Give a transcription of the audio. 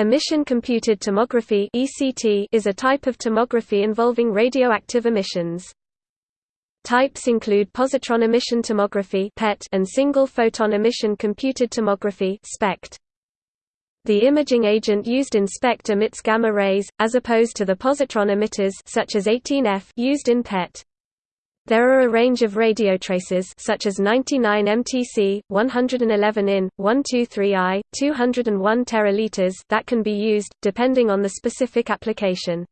Emission computed tomography is a type of tomography involving radioactive emissions. Types include positron emission tomography and single photon emission computed tomography The imaging agent used in SPECT emits gamma rays, as opposed to the positron emitters such as 18F used in PET. There are a range of radio radiotracers such as 99 mtc, 111 in, 123 i, 201 teraliters that can be used, depending on the specific application.